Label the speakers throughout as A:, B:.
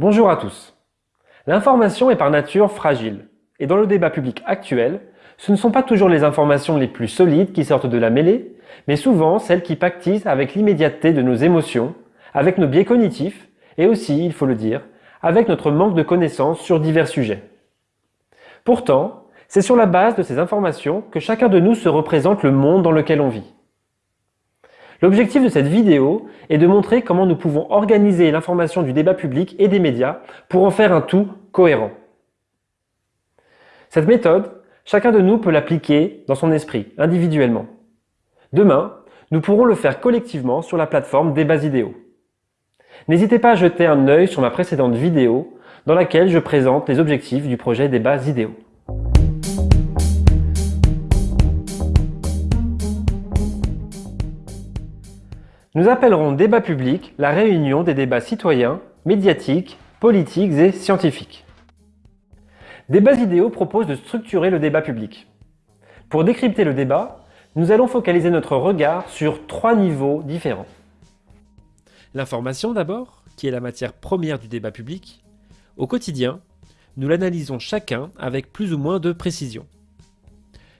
A: Bonjour à tous. L'information est par nature fragile, et dans le débat public actuel, ce ne sont pas toujours les informations les plus solides qui sortent de la mêlée, mais souvent celles qui pactisent avec l'immédiateté de nos émotions, avec nos biais cognitifs, et aussi, il faut le dire, avec notre manque de connaissances sur divers sujets. Pourtant, c'est sur la base de ces informations que chacun de nous se représente le monde dans lequel on vit. L'objectif de cette vidéo est de montrer comment nous pouvons organiser l'information du débat public et des médias pour en faire un tout cohérent. Cette méthode, chacun de nous peut l'appliquer dans son esprit, individuellement. Demain, nous pourrons le faire collectivement sur la plateforme Débats Idéaux. N'hésitez pas à jeter un œil sur ma précédente vidéo dans laquelle je présente les objectifs du projet Débats Idéaux. Nous appellerons débat public la réunion des débats citoyens, médiatiques, politiques et scientifiques. Débats idéaux propose de structurer le débat public. Pour décrypter le débat, nous allons focaliser notre regard sur trois niveaux différents.
B: L'information d'abord, qui est la matière première du débat public. Au quotidien, nous l'analysons chacun avec plus ou moins de précision.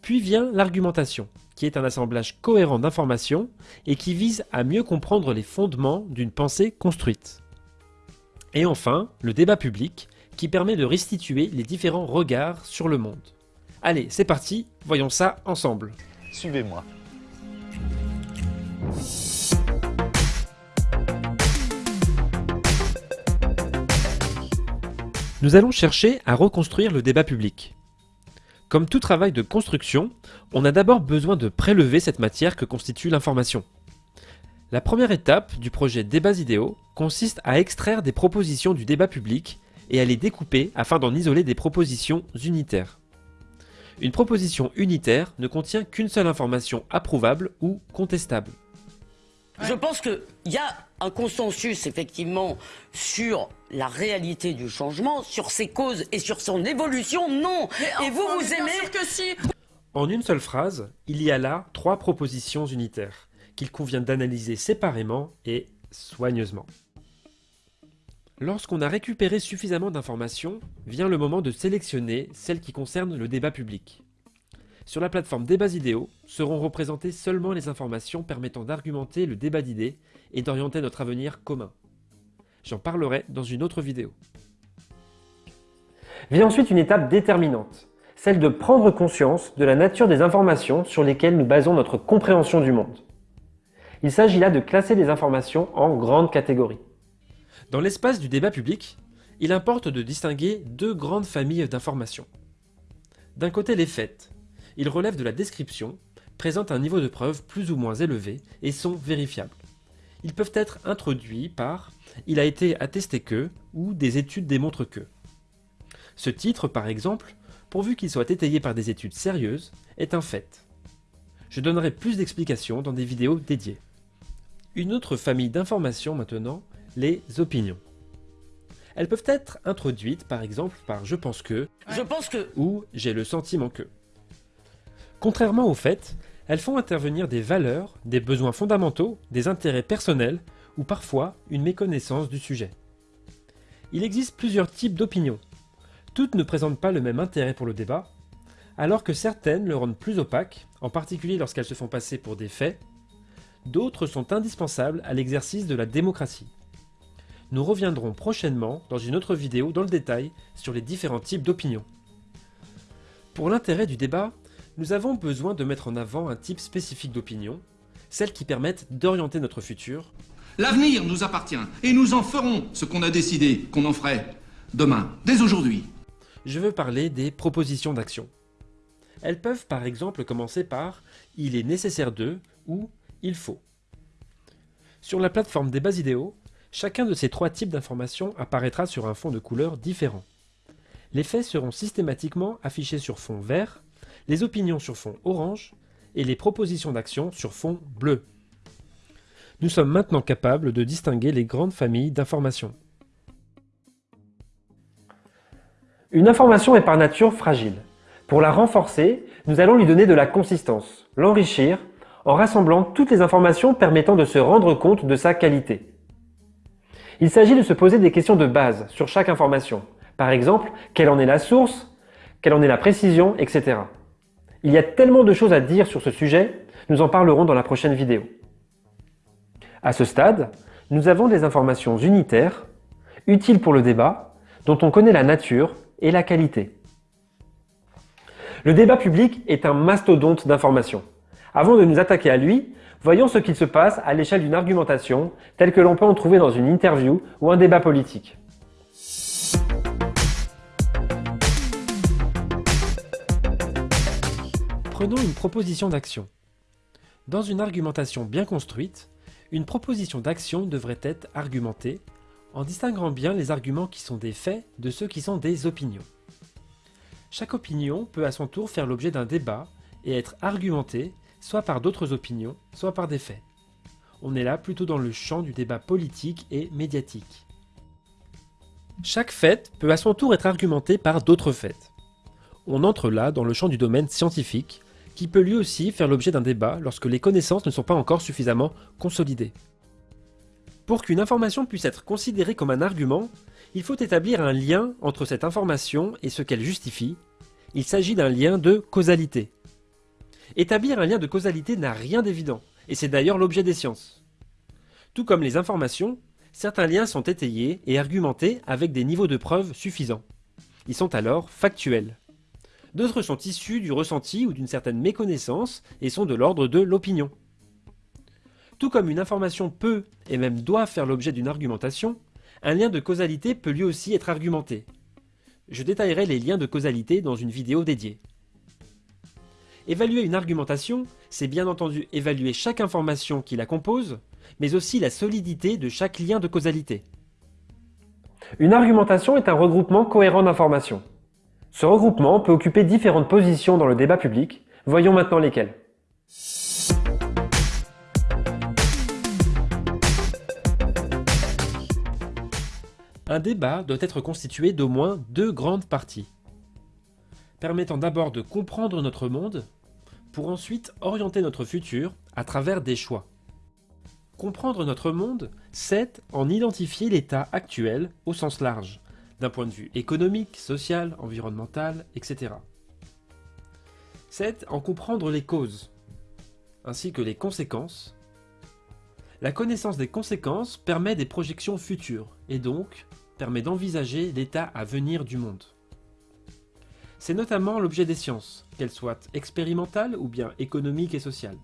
B: Puis vient l'argumentation, qui est un assemblage cohérent d'informations et qui vise à mieux comprendre les fondements d'une pensée construite. Et enfin, le débat public, qui permet de restituer les différents regards sur le monde. Allez, c'est parti, voyons ça ensemble.
C: Suivez-moi.
B: Nous allons chercher à reconstruire le débat public. Comme tout travail de construction, on a d'abord besoin de prélever cette matière que constitue l'information. La première étape du projet Débats idéaux consiste à extraire des propositions du débat public et à les découper afin d'en isoler des propositions unitaires. Une proposition unitaire ne contient qu'une seule information approuvable ou contestable.
D: Je pense qu'il y a un consensus effectivement sur la réalité du changement, sur ses causes et sur son évolution, non. et vous, vous aimez
E: que si.
B: En une seule phrase, il y a là trois propositions unitaires qu'il convient d'analyser séparément et soigneusement. Lorsqu'on a récupéré suffisamment d'informations, vient le moment de sélectionner celles qui concernent le débat public. Sur la plateforme Débats idéaux seront représentées seulement les informations permettant d'argumenter le débat d'idées et d'orienter notre avenir commun. J'en parlerai dans une autre vidéo.
A: Vient ensuite une étape déterminante, celle de prendre conscience de la nature des informations sur lesquelles nous basons notre compréhension du monde. Il s'agit là de classer les informations en grandes catégories.
B: Dans l'espace du débat public, il importe de distinguer deux grandes familles d'informations. D'un côté les faits, ils relèvent de la description, présentent un niveau de preuve plus ou moins élevé et sont vérifiables. Ils peuvent être introduits par « il a été attesté que » ou « des études démontrent que ». Ce titre, par exemple, pourvu qu'il soit étayé par des études sérieuses, est un fait. Je donnerai plus d'explications dans des vidéos dédiées. Une autre famille d'informations maintenant, les opinions. Elles peuvent être introduites par exemple par « je pense que »
D: Je pense que...
B: ou « j'ai le sentiment que ». Contrairement aux faits, elles font intervenir des valeurs, des besoins fondamentaux, des intérêts personnels ou parfois une méconnaissance du sujet. Il existe plusieurs types d'opinions. Toutes ne présentent pas le même intérêt pour le débat, alors que certaines le rendent plus opaque, en particulier lorsqu'elles se font passer pour des faits, d'autres sont indispensables à l'exercice de la démocratie. Nous reviendrons prochainement dans une autre vidéo dans le détail sur les différents types d'opinions. Pour l'intérêt du débat, nous avons besoin de mettre en avant un type spécifique d'opinion, celles qui permettent d'orienter notre futur.
F: L'avenir nous appartient, et nous en ferons ce qu'on a décidé qu'on en ferait demain, dès aujourd'hui.
B: Je veux parler des propositions d'action. Elles peuvent par exemple commencer par « il est nécessaire de » ou « il faut ». Sur la plateforme des bases idéaux, chacun de ces trois types d'informations apparaîtra sur un fond de couleur différent. Les faits seront systématiquement affichés sur fond vert, les opinions sur fond orange et les propositions d'action sur fond bleu. Nous sommes maintenant capables de distinguer les grandes familles d'informations.
A: Une information est par nature fragile. Pour la renforcer, nous allons lui donner de la consistance, l'enrichir, en rassemblant toutes les informations permettant de se rendre compte de sa qualité. Il s'agit de se poser des questions de base sur chaque information. Par exemple, quelle en est la source, quelle en est la précision, etc. Il y a tellement de choses à dire sur ce sujet, nous en parlerons dans la prochaine vidéo. À ce stade, nous avons des informations unitaires, utiles pour le débat, dont on connaît la nature et la qualité. Le débat public est un mastodonte d'informations. Avant de nous attaquer à lui, voyons ce qu'il se passe à l'échelle d'une argumentation telle que l'on peut en trouver dans une interview ou un débat politique.
B: Prenons une proposition d'action. Dans une argumentation bien construite, une proposition d'action devrait être argumentée en distinguant bien les arguments qui sont des faits de ceux qui sont des opinions. Chaque opinion peut à son tour faire l'objet d'un débat et être argumentée soit par d'autres opinions, soit par des faits. On est là plutôt dans le champ du débat politique et médiatique. Chaque fait peut à son tour être argumenté par d'autres faits. On entre là dans le champ du domaine scientifique, qui peut lui aussi faire l'objet d'un débat lorsque les connaissances ne sont pas encore suffisamment consolidées. Pour qu'une information puisse être considérée comme un argument, il faut établir un lien entre cette information et ce qu'elle justifie. Il s'agit d'un lien de causalité. Établir un lien de causalité n'a rien d'évident, et c'est d'ailleurs l'objet des sciences. Tout comme les informations, certains liens sont étayés et argumentés avec des niveaux de preuve suffisants. Ils sont alors factuels. D'autres sont issus du ressenti ou d'une certaine méconnaissance et sont de l'ordre de l'opinion. Tout comme une information peut et même doit faire l'objet d'une argumentation, un lien de causalité peut lui aussi être argumenté. Je détaillerai les liens de causalité dans une vidéo dédiée. Évaluer une argumentation, c'est bien entendu évaluer chaque information qui la compose, mais aussi la solidité de chaque lien de causalité.
A: Une argumentation est un regroupement cohérent d'informations. Ce regroupement peut occuper différentes positions dans le débat public. Voyons maintenant lesquelles.
B: Un débat doit être constitué d'au moins deux grandes parties, permettant d'abord de comprendre notre monde, pour ensuite orienter notre futur à travers des choix. Comprendre notre monde, c'est en identifier l'état actuel au sens large, d'un point de vue économique, social, environnemental, etc. C'est en comprendre les causes, ainsi que les conséquences. La connaissance des conséquences permet des projections futures, et donc permet d'envisager l'état à venir du monde. C'est notamment l'objet des sciences, qu'elles soient expérimentales ou bien économiques et sociales.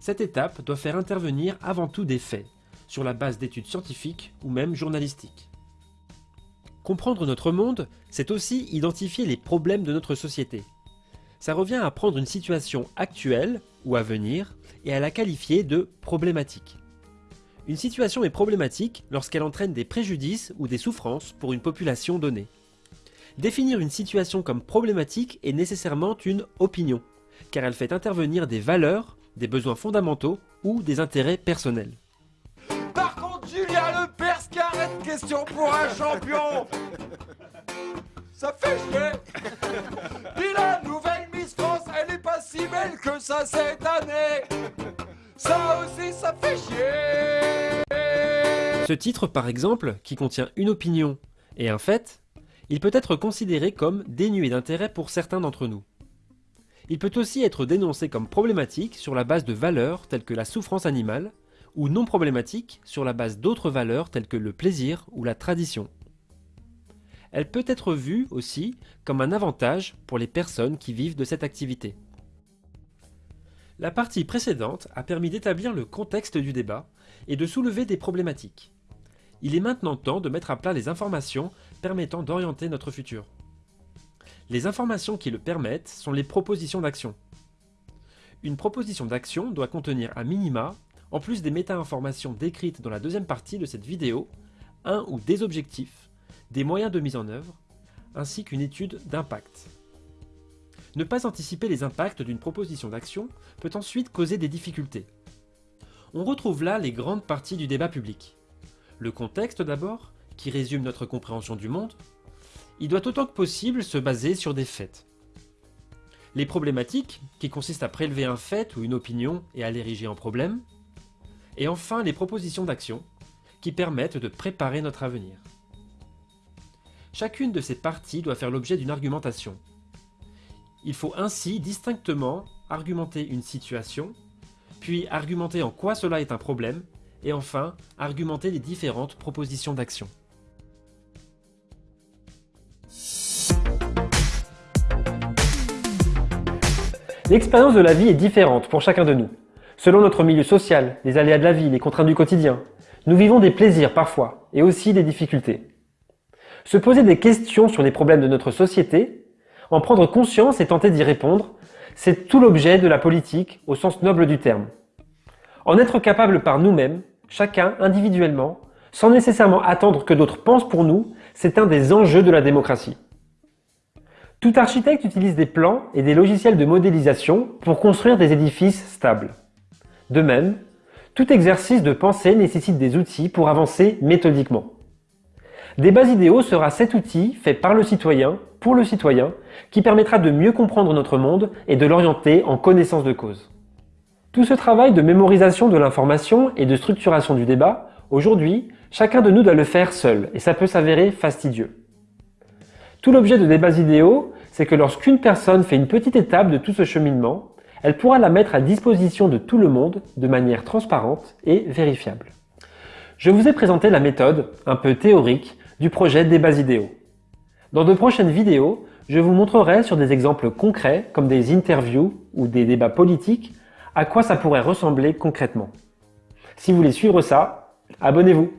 B: Cette étape doit faire intervenir avant tout des faits, sur la base d'études scientifiques ou même journalistiques. Comprendre notre monde, c'est aussi identifier les problèmes de notre société. Ça revient à prendre une situation actuelle ou à venir et à la qualifier de problématique. Une situation est problématique lorsqu'elle entraîne des préjudices ou des souffrances pour une population donnée. Définir une situation comme problématique est nécessairement une opinion, car elle fait intervenir des valeurs, des besoins fondamentaux ou des intérêts personnels.
C: Question pour un champion. Ça fait chier. Puis la nouvelle Miss France, elle est pas si belle que ça cette année. Ça aussi, ça fait chier.
B: Ce titre, par exemple, qui contient une opinion et un fait, il peut être considéré comme dénué d'intérêt pour certains d'entre nous. Il peut aussi être dénoncé comme problématique sur la base de valeurs telles que la souffrance animale, ou non problématique sur la base d'autres valeurs telles que le plaisir ou la tradition. Elle peut être vue aussi comme un avantage pour les personnes qui vivent de cette activité. La partie précédente a permis d'établir le contexte du débat et de soulever des problématiques. Il est maintenant temps de mettre à plat les informations permettant d'orienter notre futur. Les informations qui le permettent sont les propositions d'action. Une proposition d'action doit contenir à minima, en plus des méta-informations décrites dans la deuxième partie de cette vidéo, un ou des objectifs, des moyens de mise en œuvre, ainsi qu'une étude d'impact. Ne pas anticiper les impacts d'une proposition d'action peut ensuite causer des difficultés. On retrouve là les grandes parties du débat public. Le contexte d'abord, qui résume notre compréhension du monde, il doit autant que possible se baser sur des faits. Les problématiques, qui consistent à prélever un fait ou une opinion et à l'ériger en problème. Et enfin les propositions d'action,
G: qui permettent de préparer notre avenir. Chacune de ces parties doit faire l'objet d'une argumentation. Il faut ainsi distinctement argumenter une situation, puis argumenter en quoi cela est un problème, et enfin argumenter les différentes propositions d'action.
B: L'expérience de la vie est différente pour chacun de nous. Selon notre milieu social, les aléas de la vie, les contraintes du quotidien, nous vivons des plaisirs parfois, et aussi des difficultés. Se poser des questions sur les problèmes de notre société, en prendre conscience et tenter d'y répondre, c'est tout l'objet de la politique au sens noble du terme. En être capable par nous-mêmes, chacun individuellement, sans nécessairement attendre que d'autres pensent pour nous, c'est un des enjeux de la démocratie. Tout architecte utilise des plans et des logiciels de modélisation pour construire des édifices stables. De même, tout exercice de pensée nécessite des outils pour avancer méthodiquement. Débat idéaux sera cet outil fait par le citoyen, pour le citoyen, qui permettra de mieux comprendre notre monde et de l'orienter en connaissance de cause. Tout ce travail de mémorisation de l'information et de structuration du débat, aujourd'hui, chacun de nous doit le faire seul, et ça peut s'avérer fastidieux. Tout l'objet de débats idéaux, c'est que lorsqu'une personne fait une petite étape de tout ce cheminement, elle pourra la mettre à disposition de tout le monde de manière transparente et vérifiable. Je vous ai présenté la méthode, un peu théorique, du projet Débats idéaux. Dans de prochaines vidéos, je vous montrerai sur des exemples concrets, comme des interviews ou des débats politiques, à quoi ça pourrait ressembler concrètement. Si vous voulez suivre ça, abonnez-vous